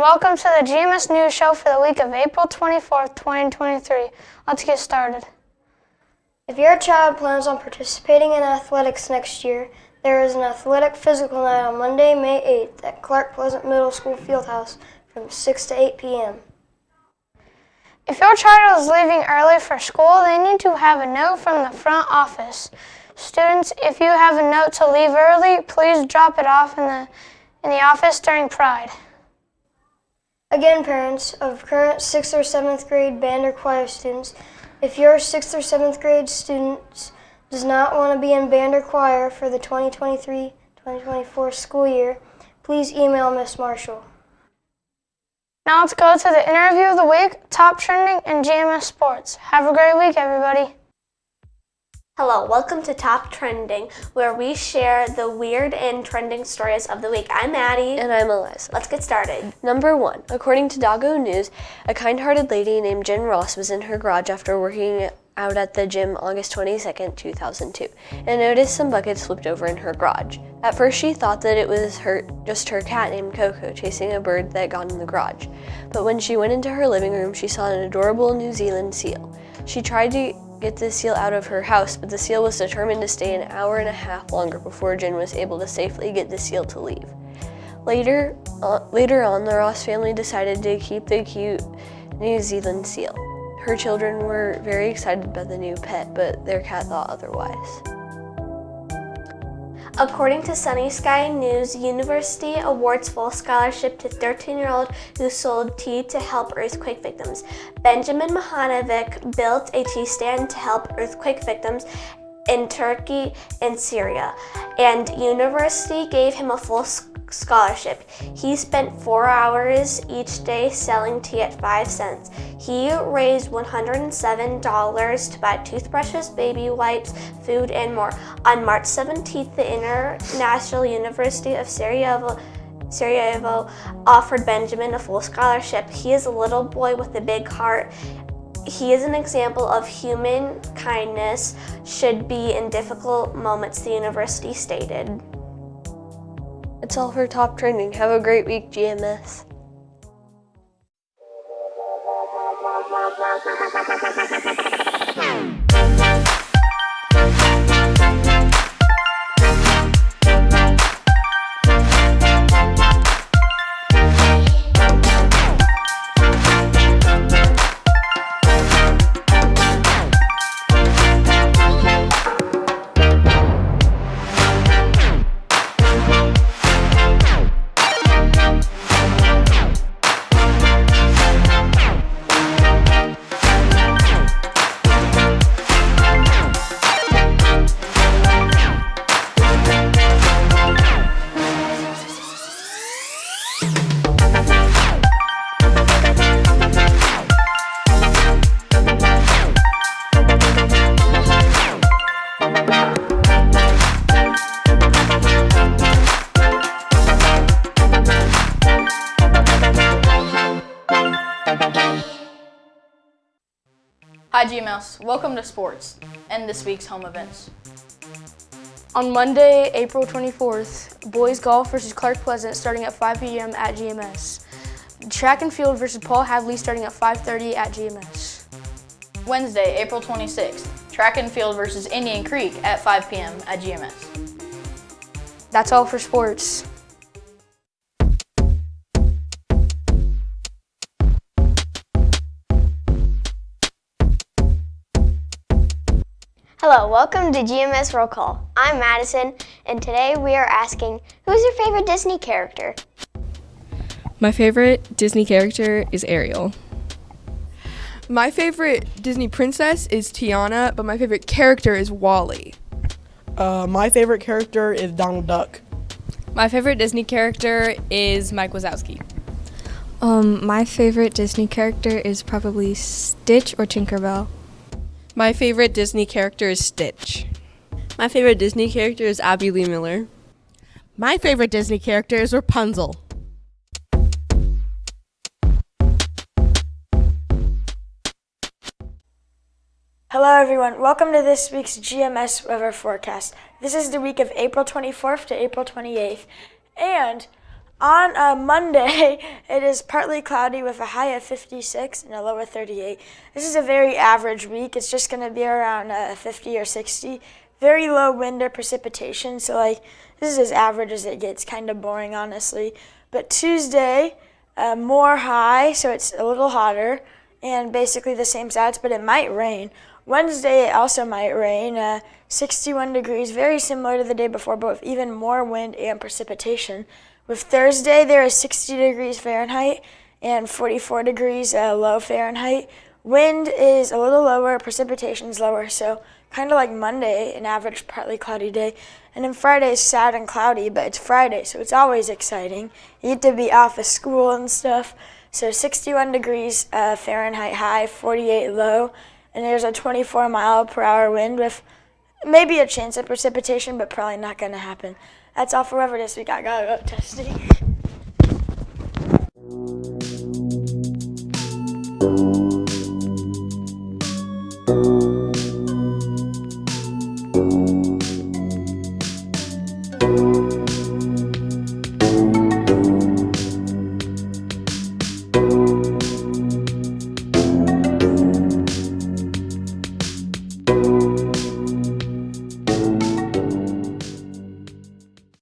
welcome to the GMS News Show for the week of April 24th, 2023. Let's get started. If your child plans on participating in athletics next year, there is an athletic physical night on Monday, May 8th at Clark Pleasant Middle School Fieldhouse from 6 to 8 p.m. If your child is leaving early for school, they need to have a note from the front office. Students, if you have a note to leave early, please drop it off in the, in the office during Pride. Again, parents of current 6th or 7th grade band or choir students, if your 6th or 7th grade student does not want to be in band or choir for the 2023-2024 school year, please email Miss Marshall. Now let's go to the interview of the week, top trending in GMS sports. Have a great week, everybody. Hello, welcome to Top Trending, where we share the weird and trending stories of the week. I'm Maddie. And I'm Eliza. Let's get started. Number one, according to Doggo News, a kind-hearted lady named Jen Ross was in her garage after working out at the gym August 22, 2002, and noticed some buckets flipped over in her garage. At first, she thought that it was her, just her cat named Coco chasing a bird that got in the garage. But when she went into her living room, she saw an adorable New Zealand seal. She tried to get the seal out of her house, but the seal was determined to stay an hour and a half longer before Jen was able to safely get the seal to leave. Later, uh, later on, the Ross family decided to keep the cute New Zealand seal. Her children were very excited about the new pet, but their cat thought otherwise. According to Sunny Skyz News, university awards full scholarship to 13-year-old who sold tea to help earthquake victims. Benjamin Mahanovic built a tea stand to help earthquake victims in Turkey and Syria, and university gave him a full scholarship. He spent four hours each day selling tea at five cents. He raised $107 to buy toothbrushes, baby wipes, food, and more. On March 17th, the International University of Sarajevo Sarajevo offered Benjamin a full scholarship. He is a little boy with a big heart. He is an example of human kindness should be in difficult moments, the university stated. It's all for top trending. Have a great week, GMS. Hi GMS, welcome to sports and this week's home events. On Monday, April 24th, boys golf versus Clark Pleasant starting at 5 p.m. at GMS. Track and field versus Paul Hadley starting at 5.30 at GMS. Wednesday, April 26th, track and field versus Indian Creek at 5 p.m. at GMS. That's all for sports. Hello, welcome to GMS Roll Call. I'm Madison, and today we are asking, who's your favorite Disney character? My favorite Disney character is Ariel. My favorite Disney princess is Tiana, but my favorite character is WALL-E. Uh, my favorite character is Donald Duck. My favorite Disney character is Mike Wazowski. Um, my favorite Disney character is probably Stitch or Tinkerbell. My favorite Disney character is Stitch. My favorite Disney character is Abby Lee Miller. My favorite Disney character is Rapunzel. Hello everyone, welcome to this week's GMS weather forecast. This is the week of April 24th to April 28th, and On uh, Monday, it is partly cloudy with a high of 56 and a low of 38. This is a very average week. It's just going to be around uh, 50 or 60. Very low wind or precipitation, so like this is as average as it gets. Kind of boring, honestly. But Tuesday, uh, more high, so it's a little hotter, and basically the same stats, but it might rain. Wednesday, it also might rain. Uh, 61 degrees, very similar to the day before, but with even more wind and precipitation. With Thursday, there is 60 degrees Fahrenheit and 44 degrees uh, low Fahrenheit. Wind is a little lower, precipitation is lower, so kind of like Monday, an average partly cloudy day. And then Friday is sad and cloudy, but it's Friday, so it's always exciting. You get to be off of school and stuff. So 61 degrees uh, Fahrenheit high, 48 low, and there's a 24 mile per hour wind with maybe a chance of precipitation, but probably not going to happen. That's all for Weather this week. I gotta go testing.